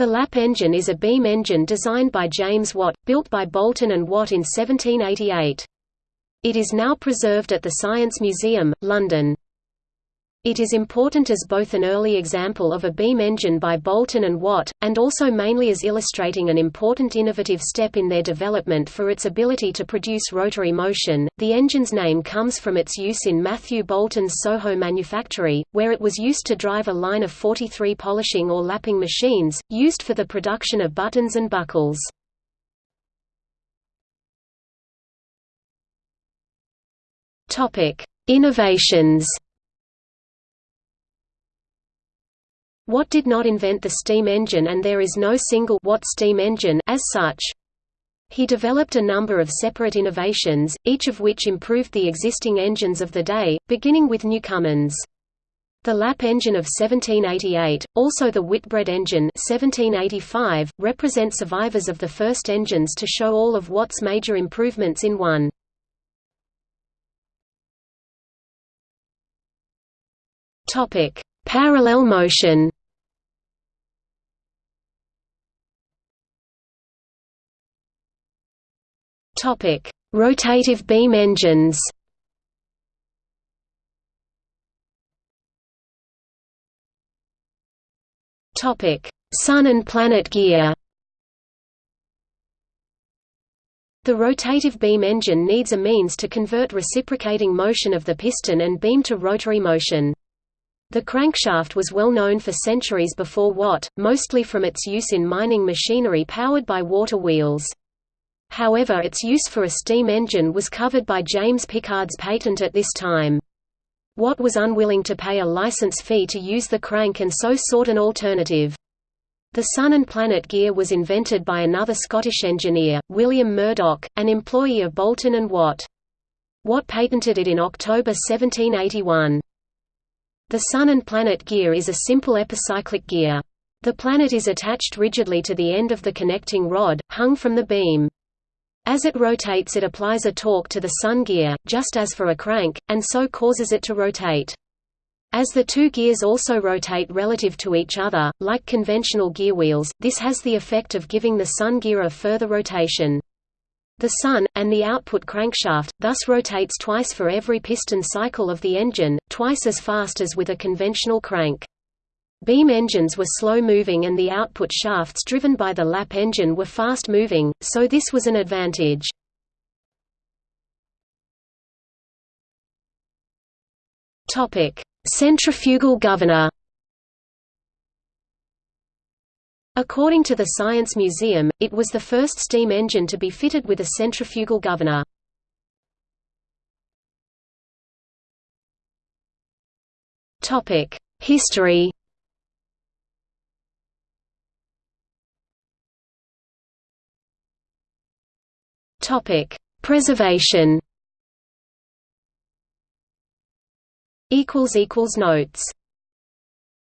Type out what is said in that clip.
The Lap engine is a beam engine designed by James Watt, built by Boulton and Watt in 1788. It is now preserved at the Science Museum, London. It is important as both an early example of a beam engine by Boulton and Watt, and also mainly as illustrating an important innovative step in their development for its ability to produce rotary motion. The engine's name comes from its use in Matthew Boulton's Soho manufactory, where it was used to drive a line of 43 polishing or lapping machines, used for the production of buttons and buckles. Innovations Watt did not invent the steam engine and there is no single Watt steam engine as such. He developed a number of separate innovations, each of which improved the existing engines of the day, beginning with Newcomen's. The Lap engine of 1788, also the Whitbread engine 1785, represent survivors of the first engines to show all of Watt's major improvements in one. Parallel motion Topic: Rotative beam engines. Topic: Sun and planet gear. The rotative beam engine needs a means to convert reciprocating motion of the piston and beam to rotary motion. The crankshaft was well known for centuries before Watt, mostly from its use in mining machinery powered by water wheels. However its use for a steam engine was covered by James Pickard's patent at this time. Watt was unwilling to pay a license fee to use the crank and so sought an alternative. The Sun and Planet gear was invented by another Scottish engineer, William Murdoch, an employee of Boulton and Watt. Watt patented it in October 1781. The Sun and Planet gear is a simple epicyclic gear. The planet is attached rigidly to the end of the connecting rod, hung from the beam. As it rotates it applies a torque to the sun gear, just as for a crank, and so causes it to rotate. As the two gears also rotate relative to each other, like conventional gear wheels, this has the effect of giving the sun gear a further rotation. The sun, and the output crankshaft, thus rotates twice for every piston cycle of the engine, twice as fast as with a conventional crank. Beam engines were slow-moving and the output shafts driven by the lap engine were fast-moving, so this was an advantage. Centrifugal governor According to the Science Museum, it was the first steam engine to be fitted with a centrifugal governor. History Topic: Preservation. Equals equals notes.